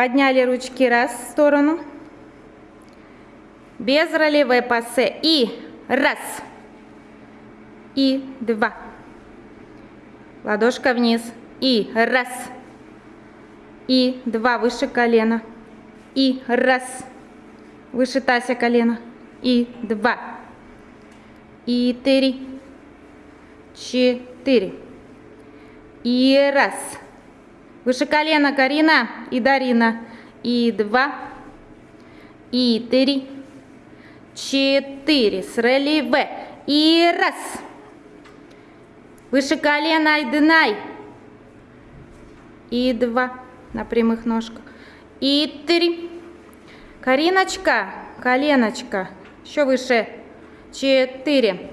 Подняли ручки раз в сторону. Без ролевой пассе. И раз. И два. Ладошка вниз. И раз. И два выше колена. И раз. Выше тася колена. И два. И три. Четыре. И раз. Выше колена Карина и Дарина. И два. И три. Четыре. С релеве. И раз. Выше колена Айденай. И два. На прямых ножках. И три. Кариночка. Коленочка. Еще выше. Четыре.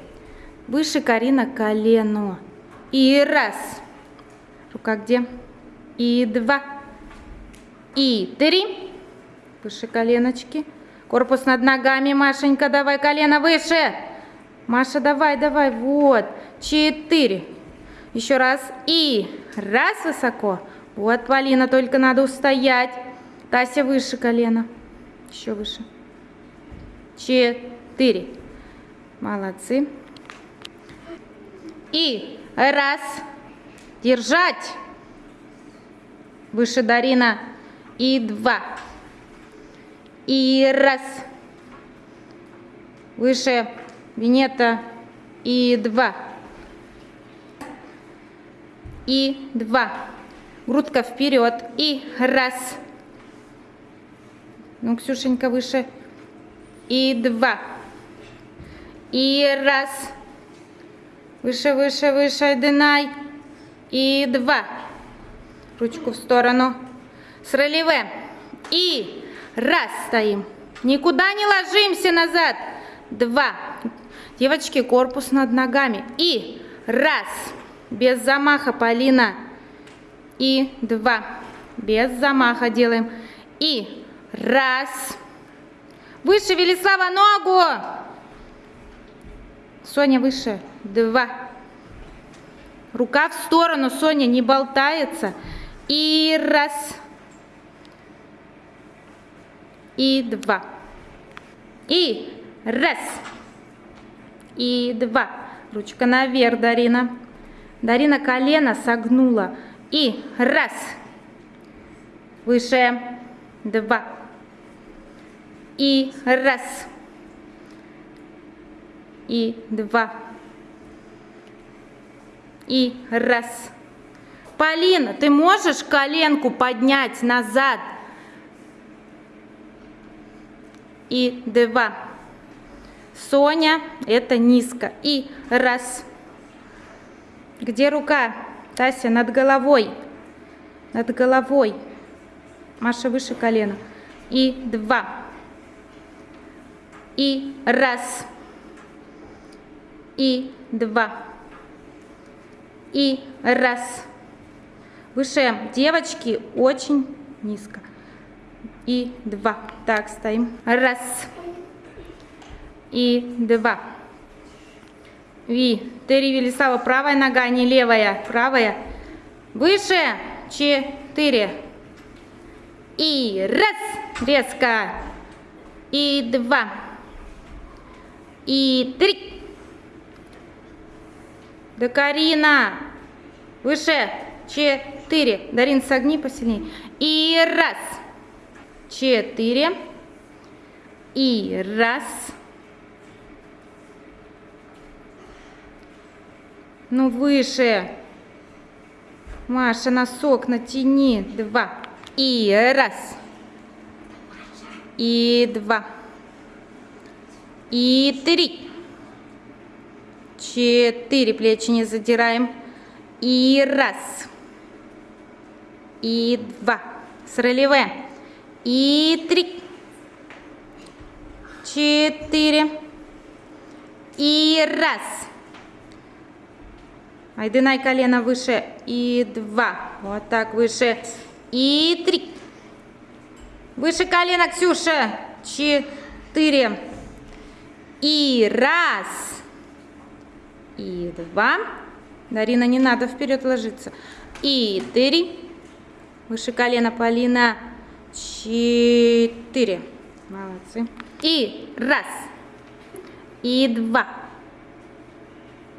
Выше Карина колено. И раз. Рука где? И два. И три. Выше коленочки. Корпус над ногами, Машенька, давай колено выше. Маша, давай, давай, вот. Четыре. Еще раз. И раз высоко. Вот, Полина, только надо устоять. Тася выше колена. Еще выше. Четыре. Молодцы. И раз. Держать. Выше Дарина. И два. И раз. Выше Винета. И два. И два. Грудка вперед. И раз. Ну, Ксюшенька, выше. И два. И раз. Выше, выше, выше. Айденай. И два. Ручку в сторону. С релеве. И раз стоим. Никуда не ложимся назад. Два. Девочки, корпус над ногами. И раз. Без замаха, Полина. И два. Без замаха делаем. И раз. Выше, Велислава, ногу. Соня, выше. Два. Рука в сторону, Соня, не болтается. И раз. И два. И раз. И два. Ручка наверх, Дарина. Дарина колено согнула. И раз. Выше. Два. И раз. И два. И раз. Полина, ты можешь коленку поднять назад? И два. Соня, это низко. И раз. Где рука? Тася, над головой. Над головой. Маша выше колена. И два. И раз. И два. И раз. Выше девочки очень низко. И два. Так, стоим. Раз. И два. Ви. Три Велисава. Правая нога, не левая. Правая. Выше. Четыре. И раз. Резко. И два. И три. Да, Карина. Выше. Четыре. Дарин, согни посильнее. И раз. Четыре. И раз. Ну, выше. Маша, носок натяни. Два. И раз. И два. И три. Четыре. Плечи не задираем. И раз. И два. С релеве. И три. Четыре. И раз. Айдынай колено выше. И два. Вот так выше. И три. Выше колено, Ксюша. Четыре. И раз. И два. Дарина, не надо вперед ложиться. И три. Выше колена, Полина. четыре. Молодцы. И раз. И два.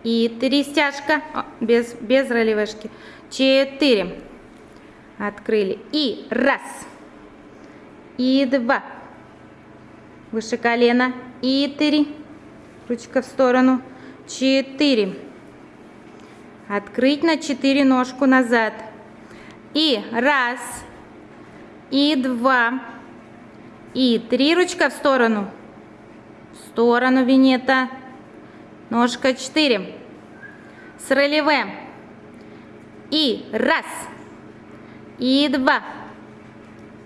И три стяжка. О, без, без ролевышки. Четыре. Открыли. И раз. И два. Выше колена. И три. Ручка в сторону. Четыре. Открыть на четыре ножку назад. И раз. И два. И три ручка в сторону. В сторону винета. Ножка четыре. С релеве. И раз. И два.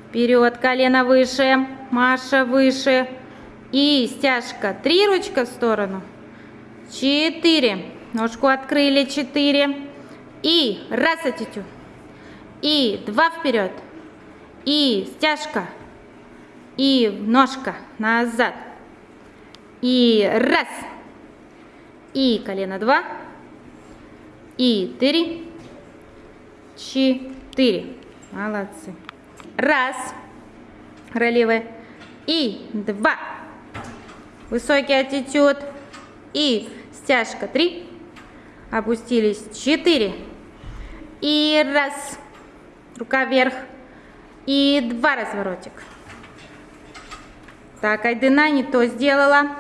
Вперед, колено выше. Маша выше. И стяжка. Три ручка в сторону. Четыре. Ножку открыли. Четыре. И раз атитюд. И два вперед. И стяжка. И ножка назад. И раз. И колено два. И три. Четыре. Молодцы. Раз. Ролевые. И два. Высокий аттитюд. И стяжка. Три. Опустились. Четыре. И раз. Рука вверх. И два разворотик. Так, Айдена не то сделала.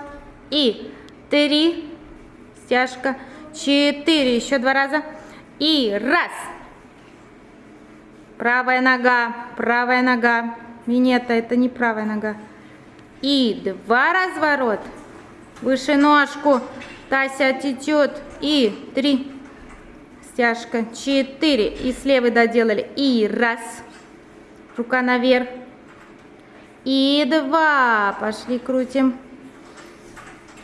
И три. Стяжка. Четыре. Еще два раза. И раз. Правая нога. Правая нога. Минета, это не правая нога. И два разворот. Выше ножку. Тася течет. И три. Стяжка. Четыре. И с левой доделали. И раз. Рука наверх. И два. Пошли крутим.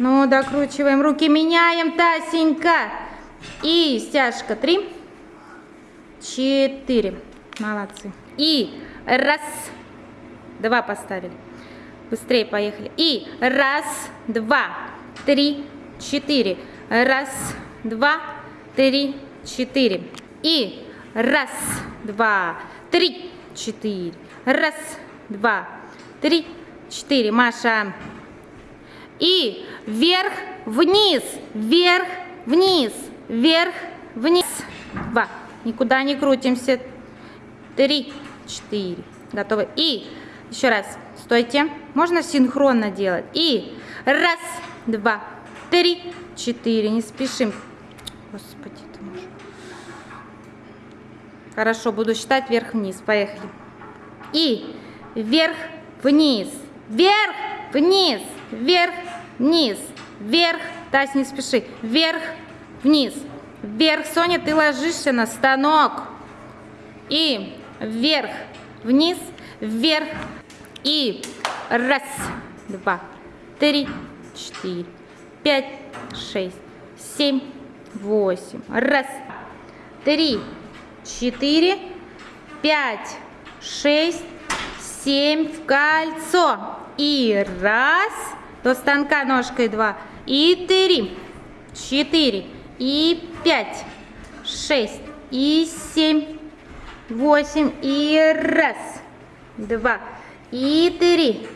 Ну, докручиваем. Руки меняем, Тасенька. И стяжка. Три. Четыре. Молодцы. И раз. Два поставили. Быстрее поехали. И раз, два, три, четыре. Раз, два, три, четыре. И раз, два, три, четыре. Раз, два, три, четыре. Маша. И вверх, вниз, вверх, вниз, вверх, вниз. Два. Никуда не крутимся. Три, четыре. Готовы. И еще раз. Стойте. Можно синхронно делать. И раз, два, три, четыре. Не спешим. Господи, ты можешь. Хорошо, буду считать вверх-вниз. Поехали. И вверх, вниз, вверх, вниз, вверх. Тась, не спеши. Вверх, вниз, вверх. Соня, ты ложишься на станок. И вверх, вниз, вверх. И раз, два, три, четыре, пять, шесть, семь, восемь. Раз, три, четыре, пять, шесть, семь в кольцо. И раз, до станка ножкой два. И три, четыре, и пять, шесть, и семь, восемь. И раз, два, и три,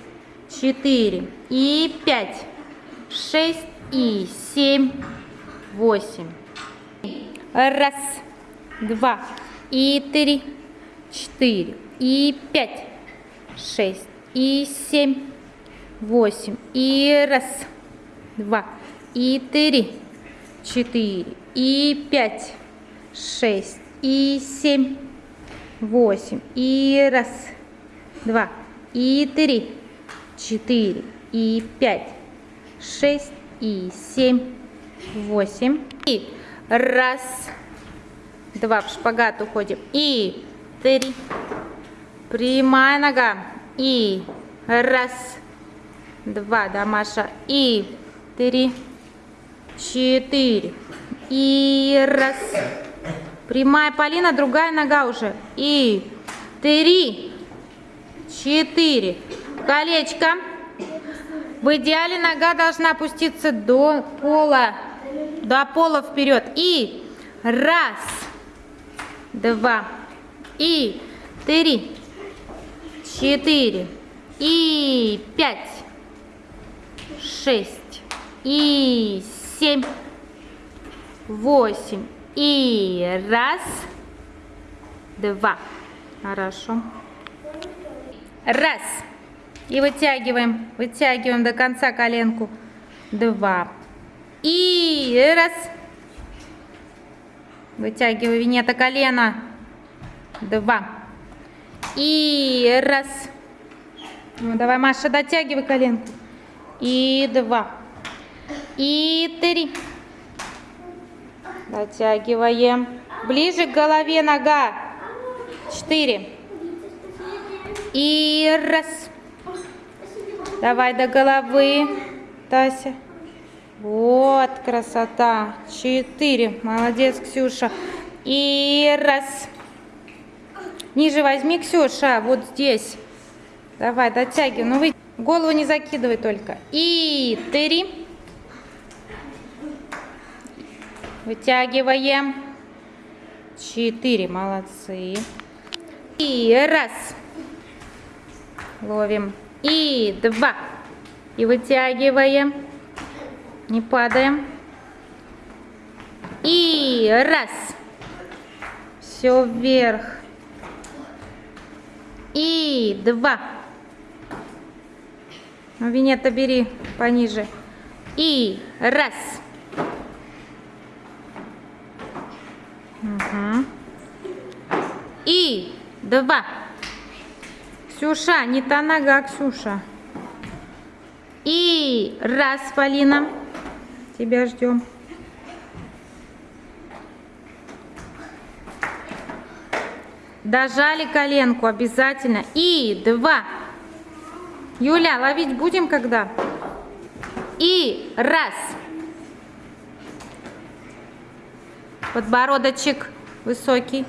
четыре, и пять, шесть, и семь, восемь. Раз, два, и три, четыре, и пять, шесть, и семь, восемь. И раз, два, и три, четыре, и пять, шесть, и семь, восемь. И раз, два, и три, четыре, и пять, шесть, и семь, восемь. И раз, два, в шпагат уходим. И три, прямая нога. И раз, два, да, Маша. И три, четыре. И раз. Прямая Полина, другая нога уже. И три, четыре. Колечко. В идеале нога должна опуститься до пола. До пола вперед. И раз, два, и три, четыре и пять, шесть и семь, восемь и раз, два. Хорошо. Раз. И вытягиваем, вытягиваем до конца коленку. Два. И раз. Вытягиваю винета колено. Два. И раз. Ну, давай, Маша, дотягивай коленку. И два. И три. Дотягиваем. Ближе к голове нога. Четыре. И раз. Давай до головы, Тася. Вот красота. Четыре. Молодец, Ксюша. И раз. Ниже возьми, Ксюша, вот здесь. Давай, дотягивай. Ну, вы голову не закидывай только. И три. Вытягиваем. Четыре. Молодцы. И раз. Ловим. И два. И вытягиваем. Не падаем. И раз. Все вверх. И два. Ну, Винета, бери пониже. И раз. Угу. И два. Ксюша, не та нога, Ксюша. И раз, Полина. Тебя ждем. Дожали коленку обязательно. И два. Юля, ловить будем когда? И раз. Подбородочек высокий.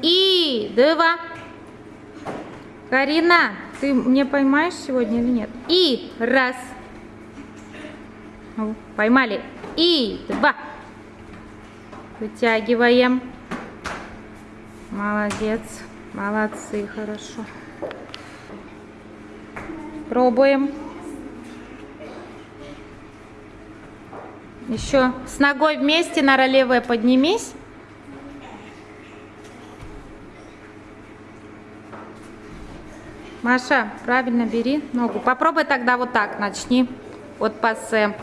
И два. Карина, ты мне поймаешь сегодня или нет? И раз. Ну, Поймали. И два. Вытягиваем. Молодец. Молодцы, хорошо. Пробуем. Еще с ногой вместе, на левая поднимись. Маша, правильно бери ногу. Попробуй тогда вот так, начни. Вот пассе.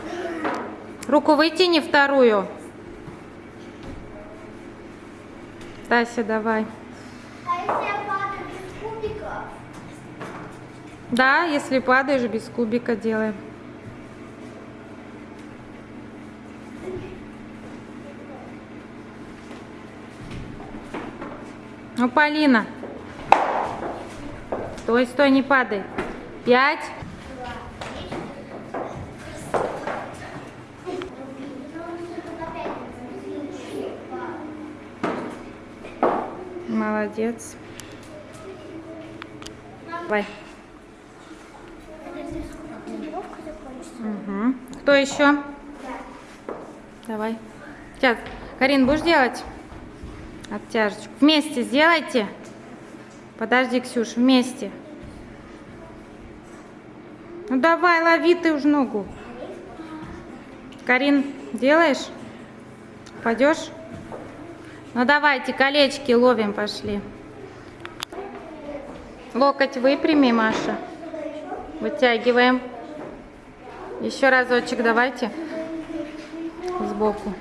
Руку вытяни вторую. Тася, давай. А если я падаю без кубиков? Да, если падаешь, без кубика делаем. Ну, Полина. Стой, стой, не падай. Пять. Молодец. Давай. Угу. Кто еще? Давай. Сейчас. Карин, будешь делать? Оттяжечку. Вместе сделайте. Подожди, Ксюш, вместе. Ну давай, лови ты уж ногу. Карин, делаешь? Пойдешь? Ну давайте, колечки ловим, пошли. Локоть выпрями, Маша. Вытягиваем. Еще разочек давайте. Сбоку.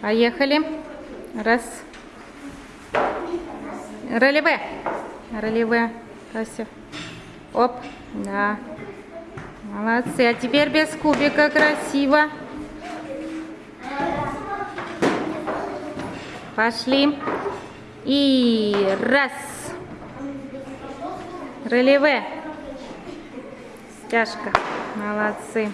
Поехали. Раз. Ролеве. Ролеве. Тася. Оп. Да. Молодцы. А теперь без кубика красиво. Пошли. И раз. Ролеве. Стяжка. Молодцы.